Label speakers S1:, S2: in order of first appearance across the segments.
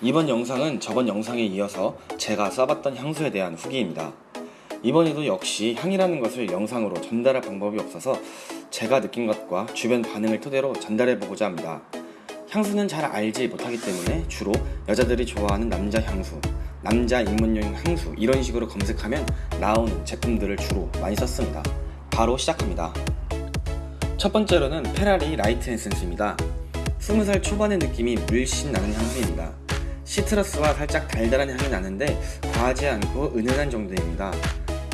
S1: 이번 영상은 저번 영상에 이어서 제가 써봤던 향수에 대한 후기입니다. 이번에도 역시 향이라는 것을 영상으로 전달할 방법이 없어서 제가 느낀 것과 주변 반응을 토대로 전달해보고자 합니다. 향수는 잘 알지 못하기 때문에 주로 여자들이 좋아하는 남자 향수, 남자 입문용 향수 이런 식으로 검색하면 나오는 제품들을 주로 많이 썼습니다. 바로 시작합니다. 첫 번째로는 페라리 라이트 에센스입니다. 20살 초반의 느낌이 물씬 나는 향수입니다. 시트러스와 살짝 달달한 향이 나는데 과하지 않고 은은한 정도입니다.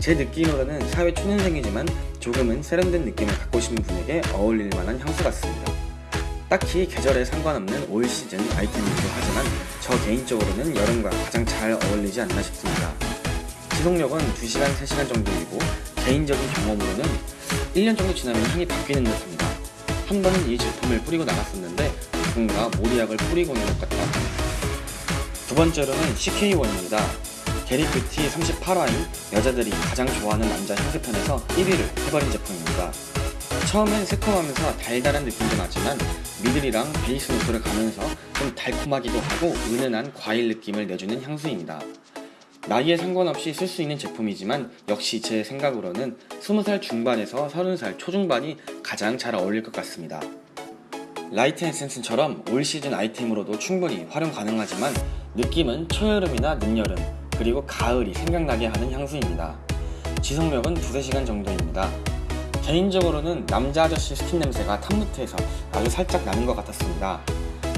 S1: 제 느낌으로는 사회 초년생이지만 조금은 세련된 느낌을 갖고 싶은 분에게 어울릴 만한 향수 같습니다. 딱히 계절에 상관없는 올 시즌 아이템이기도 하지만 저 개인적으로는 여름과 가장 잘 어울리지 않나 싶습니다. 지속력은 2시간, 3시간 정도이고 개인적인 경험으로는 1년 정도 지나면 향이 바뀌는 듯합니다. 한 번은 이 제품을 뿌리고 나갔었는데 누군가 모리약을 뿌리고 오는 것 같다. 두 번째로는 CK1입니다. 게리뷰티 38화인 여자들이 가장 좋아하는 남자 향수편에서 1위를 해버린 제품입니다. 처음엔 새콤하면서 달달한 느낌도 나지만 미들이랑 베이스 노트를 가면서 좀 달콤하기도 하고 은은한 과일 느낌을 내주는 향수입니다. 나이에 상관없이 쓸 수 있는 제품이지만 역시 제 생각으로는 20살 중반에서 30살 초중반이 가장 잘 어울릴 것 같습니다. 라이트 에센스처럼 all season 아이템으로도 충분히 활용 가능하지만 느낌은 초여름이나 늦여름 그리고 가을이 생각나게 하는 향수입니다. 지속력은 두세 시간 정도입니다. 개인적으로는 남자 아저씨 스킨 냄새가 top note에서 아주 살짝 나는 것 같았습니다.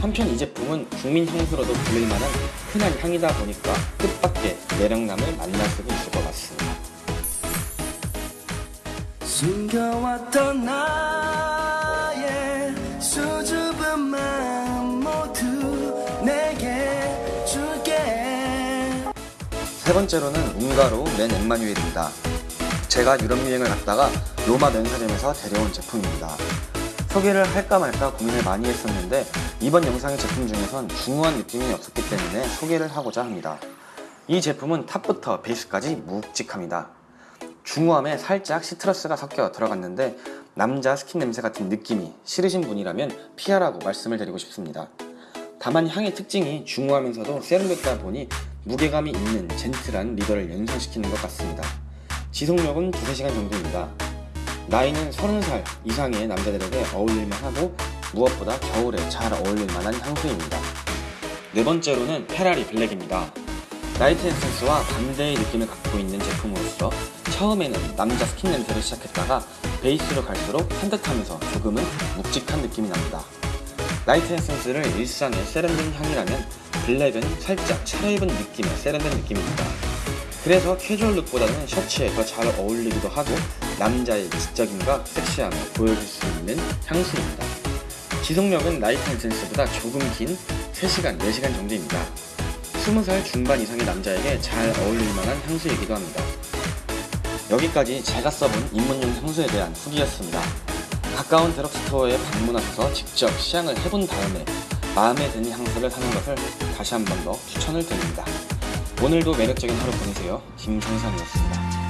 S1: 한편 이 제품은 국민 향수로도 불릴 만한 흔한 향이다 보니까 뜻밖의 매력남을 만날 수도 있을 것 같습니다. 세 번째로는 웅가로 맨 엠마뉴엘입니다. 제가 유럽 여행을 갔다가 로마 면세점에서 데려온 제품입니다. 소개를 할까 말까 고민을 많이 했었는데 이번 영상의 제품 중에선 중후한 느낌이 없었기 때문에 소개를 하고자 합니다. 이 제품은 top부터 베이스까지 묵직합니다. 중후함에 살짝 시트러스가 섞여 들어갔는데 남자 스킨 냄새 같은 느낌이 싫으신 분이라면 피하라고 말씀을 드리고 싶습니다. 다만 향의 특징이 중후하면서도 세련됐다 보니 무게감이 있는 젠틀한 리더를 연상시키는 것 같습니다. 지속력은 두세 시간 정도입니다. 나이는 30살 이상의 남자들에게 어울릴만 하고 무엇보다 겨울에 잘 어울릴 만한 향수입니다. 네 번째로는 페라리 블랙입니다. 라이트 에센스와 반대의 느낌을 갖고 있는 제품으로서 처음에는 남자 스킨 냄새를 시작했다가 베이스로 갈수록 산뜻하면서 조금은 묵직한 느낌이 납니다. 라이트 에센스를 일상의 세련된 향이라면 블랙은 살짝 차려입은 느낌의 세련된 느낌입니다. 그래서 캐주얼 룩보다는 셔츠에 더 잘 어울리기도 하고 남자의 지적임과 섹시함을 보여줄 수 있는 향수입니다. 지속력은 라이트 에센스보다 조금 긴 3시간, 4시간 정도입니다. 20살 중반 이상의 남자에게 잘 어울릴 만한 향수이기도 합니다. 여기까지 제가 써본 입문용 향수에 대한 후기였습니다. 가까운 드럭스토어에 방문하셔서 직접 시향을 해본 다음에 마음에 드는 향수를 사는 것을 다시 한 번 더 추천을 드립니다. 오늘도 매력적인 하루 보내세요. 김성상이었습니다.